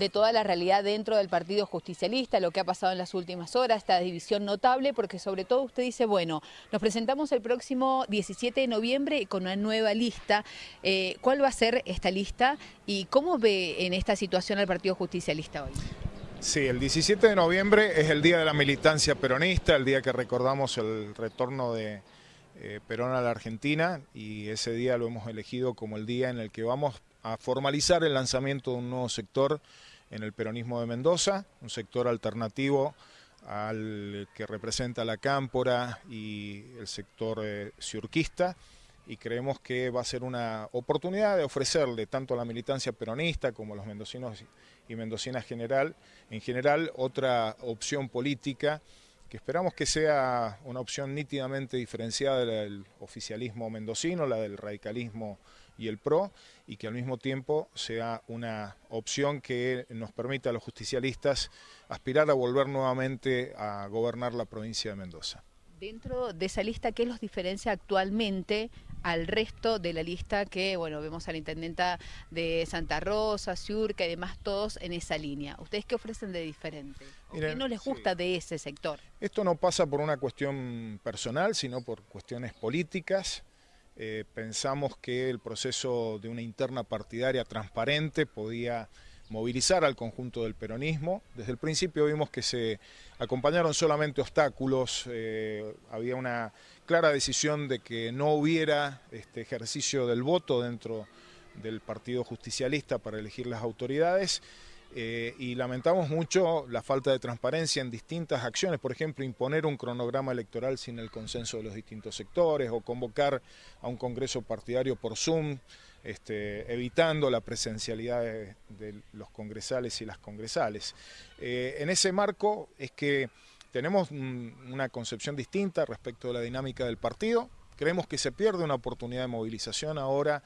de toda la realidad dentro del Partido Justicialista, lo que ha pasado en las últimas horas, esta división notable, porque sobre todo usted dice, bueno, nos presentamos el próximo 17 de noviembre con una nueva lista. Eh, ¿Cuál va a ser esta lista y cómo ve en esta situación al Partido Justicialista hoy? Sí, el 17 de noviembre es el día de la militancia peronista, el día que recordamos el retorno de eh, Perón a la Argentina y ese día lo hemos elegido como el día en el que vamos a formalizar el lanzamiento de un nuevo sector en el peronismo de Mendoza, un sector alternativo al que representa la cámpora y el sector eh, y creemos que va a ser una oportunidad de ofrecerle tanto a la militancia peronista como a los mendocinos y mendocinas general, en general otra opción política que esperamos que sea una opción nítidamente diferenciada del oficialismo mendocino, la del radicalismo y el PRO, y que al mismo tiempo sea una opción que nos permita a los justicialistas aspirar a volver nuevamente a gobernar la provincia de Mendoza. Dentro de esa lista, ¿qué los diferencia actualmente al resto de la lista que, bueno, vemos a la intendenta de Santa Rosa, Ciurca y demás, todos en esa línea? ¿Ustedes qué ofrecen de diferente? ¿Qué no les gusta de ese sector? Esto no pasa por una cuestión personal, sino por cuestiones políticas. Eh, pensamos que el proceso de una interna partidaria transparente podía movilizar al conjunto del peronismo. Desde el principio vimos que se acompañaron solamente obstáculos, eh, había una clara decisión de que no hubiera este ejercicio del voto dentro del Partido Justicialista para elegir las autoridades. Eh, y lamentamos mucho la falta de transparencia en distintas acciones, por ejemplo, imponer un cronograma electoral sin el consenso de los distintos sectores o convocar a un congreso partidario por Zoom, este, evitando la presencialidad de, los congresales y las congresales. Eh, en ese marco es que tenemos una concepción distinta respecto de la dinámica del partido, creemos que se pierde una oportunidad de movilización ahora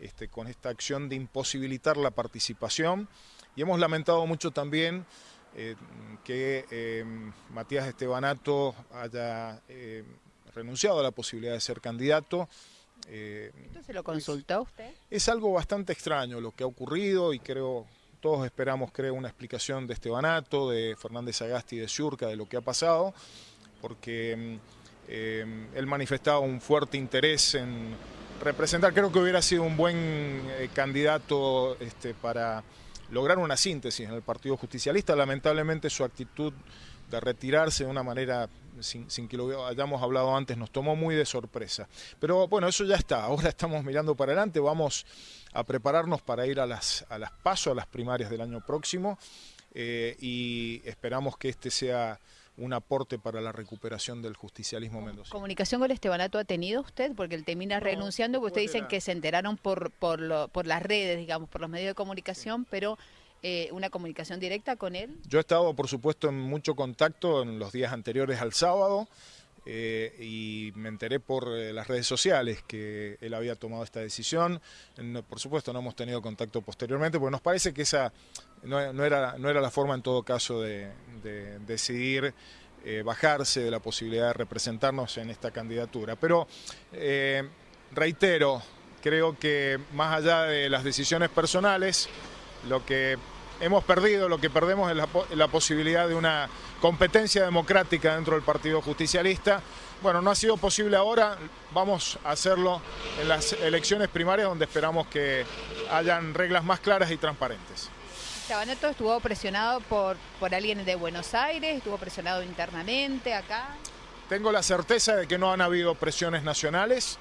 este, con esta acción de imposibilitar la participación y hemos lamentado mucho también eh, que eh, Matías Estebanato haya renunciado a la posibilidad de ser candidato. ¿Esto se lo consultó usted? Es algo bastante extraño lo que ha ocurrido y creo, todos esperamos creo una explicación de Estebanato, de Fernández Agasti y de Ciurca de lo que ha pasado, porque él manifestaba un fuerte interés en representar, creo que hubiera sido un buen candidato este, para lograr una síntesis en el Partido Justicialista. Lamentablemente su actitud de retirarse de una manera sin, que lo hayamos hablado antes nos tomó muy de sorpresa. Pero bueno, eso ya está, ahora estamos mirando para adelante, vamos a prepararnos para ir a las, a las pasos, a las primarias del año próximo eh, y esperamos que este sea un aporte para la recuperación del justicialismo mendocino. ¿Comunicación con Estebanato ha tenido usted? Porque él termina renunciando, porque ustedes dicen que se enteraron por, por, por las redes, digamos, por los medios de comunicación, pero eh, una comunicación directa con él. Yo he estado, por supuesto, en mucho contacto en los días anteriores al sábado. Eh, y me enteré por eh, las redes sociales que él había tomado esta decisión. por supuesto no hemos tenido contacto posteriormente porque nos parece que esa no, era, no era la forma en todo caso de, decidir bajarse de la posibilidad de representarnos en esta candidatura. Pero reitero, creo que más allá de las decisiones personales, lo que hemos perdido, lo que perdemos es la, posibilidad de una competencia democrática dentro del Partido Justicialista. Bueno, no ha sido posible ahora, vamos a hacerlo en las elecciones primarias donde esperamos que hayan reglas más claras y transparentes. Chabaneto estuvo presionado por, por alguien de Buenos Aires, estuvo presionado internamente acá. Tengo la certeza de que no han habido presiones nacionales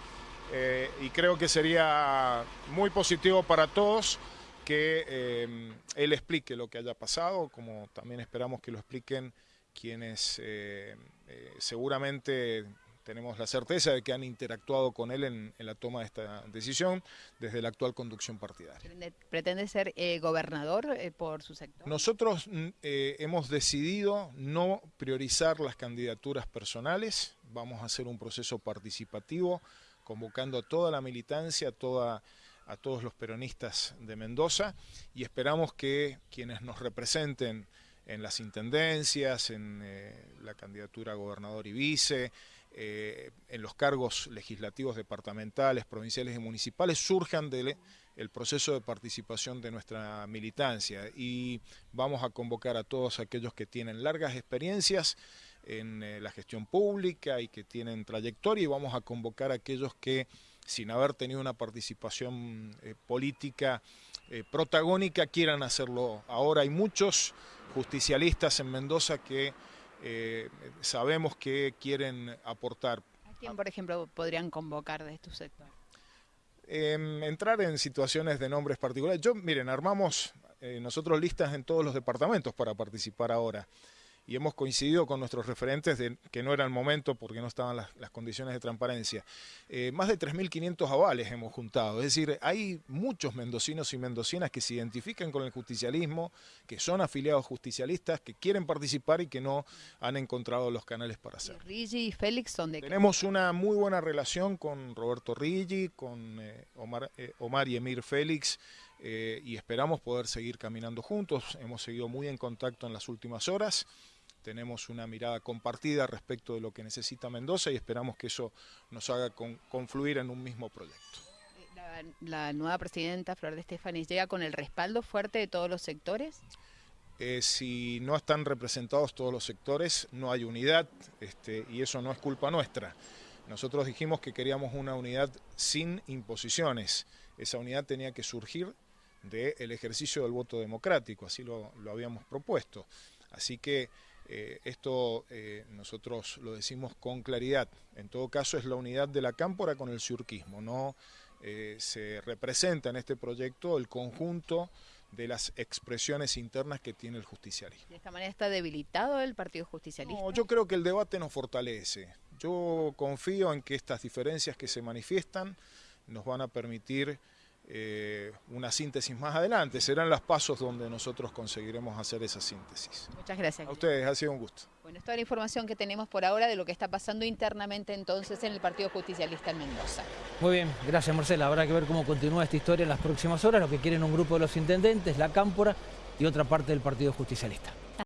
eh, y creo que sería muy positivo para todos que em, él explique lo que haya pasado, como también esperamos que lo expliquen quienes eh, eh, seguramente tenemos la certeza de que han interactuado con él en, la toma de esta decisión desde la actual conducción partidaria. ¿Pretende ser eh, gobernador por su sector? Nosotros mm, hemos decidido no priorizar las candidaturas personales, vamos a hacer un proceso participativo convocando a toda la militancia, a toda a todos los peronistas de Mendoza y esperamos que quienes nos representen en las intendencias, en eh, la candidatura a gobernador y vice, eh, en los cargos legislativos departamentales, provinciales y municipales surjan del el proceso de participación de nuestra militancia. Y vamos a convocar a todos aquellos que tienen largas experiencias en eh, la gestión pública y que tienen trayectoria y vamos a convocar a aquellos que sin haber tenido una participación eh, política protagónica quieran hacerlo ahora. Hay muchos justicialistas en Mendoza que eh, sabemos que quieren aportar. ¿A quién, por ejemplo, podrían convocar de tu sector? entrar en situaciones de nombres particulares. Yo, miren, armamos eh, nosotros listas en todos los departamentos para participar ahora y hemos coincidido con nuestros referentes de que no era el momento porque no estaban las, condiciones de transparencia. Eh, más de 3.500 avales hemos juntado, es decir, hay muchos mendocinos y mendocinas que se identifican con el justicialismo, que son afiliados justicialistas, que quieren participar y que no han encontrado los canales para hacerlo. ¿Rigi y Félix son de Tenemos una muy buena relación con Roberto Rigi, con eh, Omar, eh, Omar y Emir Félix, y esperamos poder seguir caminando juntos. Hemos seguido muy en contacto en las últimas horas tenemos una mirada compartida respecto de lo que necesita Mendoza y esperamos que eso nos haga confluir en un mismo proyecto. La, nueva presidenta, Flor de Estefani, llega con el respaldo fuerte de todos los sectores? Eh, si no están representados todos los sectores, no hay unidad este, y eso no es culpa nuestra. Nosotros dijimos que queríamos una unidad sin imposiciones. Esa unidad tenía que surgir del ejercicio del voto democrático, así lo, lo habíamos propuesto. Así que eh, esto eh, nosotros lo decimos con claridad. En todo caso es la unidad de la cámpora con el surquismo. No eh, se representa en este proyecto el conjunto de las expresiones internas que tiene el justicialismo. ¿De esta manera está debilitado el Partido Justicialista? No, yo creo que el debate nos fortalece. Yo confío en que estas diferencias que se manifiestan nos van a permitir eh, una síntesis más adelante. Serán los pasos donde nosotros conseguiremos hacer esa síntesis. Muchas gracias. A ustedes, ha sido un gusto. Bueno, es toda la información que tenemos por ahora de lo que está pasando internamente entonces en el Partido Justicialista en Mendoza. Muy bien, gracias Marcela. Habrá que ver cómo continúa esta historia en las próximas horas, lo que quieren un grupo de los intendentes, la Cámpora y otra parte del Partido Justicialista.